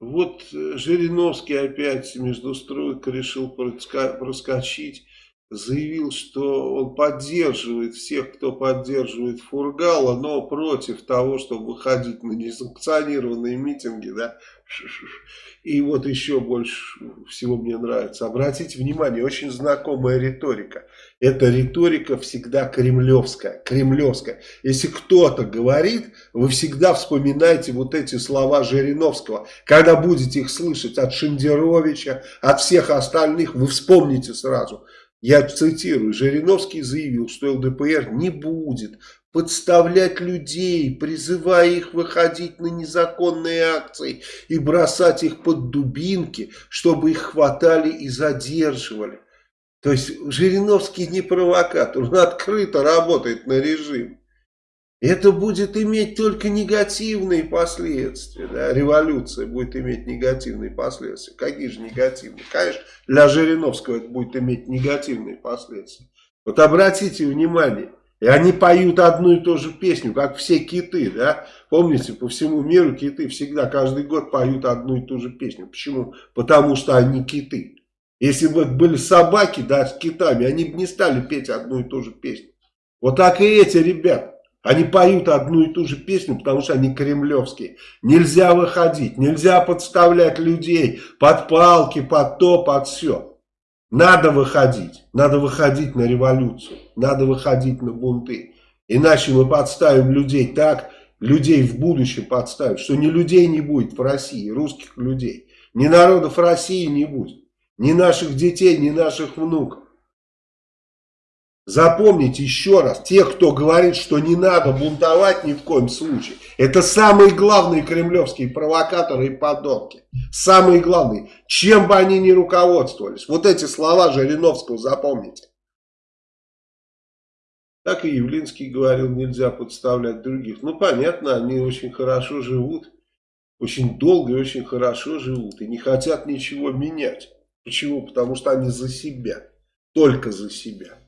Вот э, Жириновский опять между стройкой решил проскочить заявил, что он поддерживает всех, кто поддерживает Фургала, но против того, чтобы выходить на несанкционированные митинги, да, и вот еще больше всего мне нравится. Обратите внимание, очень знакомая риторика. Эта риторика всегда кремлевская, кремлевская. Если кто-то говорит, вы всегда вспоминаете вот эти слова Жириновского. Когда будете их слышать от Шендеровича, от всех остальных, вы вспомните сразу – я цитирую, Жириновский заявил, что ЛДПР не будет подставлять людей, призывая их выходить на незаконные акции и бросать их под дубинки, чтобы их хватали и задерживали. То есть Жириновский не провокатор, он открыто работает на режим. Это будет иметь только негативные последствия. Да? Революция будет иметь негативные последствия. Какие же негативные? Конечно, для Жириновского это будет иметь негативные последствия. Вот обратите внимание, и они поют одну и ту же песню, как все киты, да? Помните, по всему миру киты всегда, каждый год поют одну и ту же песню. Почему? Потому что они киты. Если бы были собаки, да, с китами, они бы не стали петь одну и ту же песню. Вот так и эти ребята. Они поют одну и ту же песню, потому что они кремлевские. Нельзя выходить, нельзя подставлять людей под палки, под то, под все. Надо выходить, надо выходить на революцию, надо выходить на бунты. Иначе мы подставим людей так, людей в будущем подставим, что ни людей не будет в России, русских людей. Ни народов России не будет, ни наших детей, ни наших внуков. Запомните еще раз, те, кто говорит, что не надо бунтовать ни в коем случае, это самые главные кремлевские провокаторы и подонки. Самые главные. Чем бы они ни руководствовались. Вот эти слова Жириновского запомните. Так и Явлинский говорил, нельзя подставлять других. Ну, понятно, они очень хорошо живут. Очень долго и очень хорошо живут. И не хотят ничего менять. Почему? Потому что они за себя. Только за себя.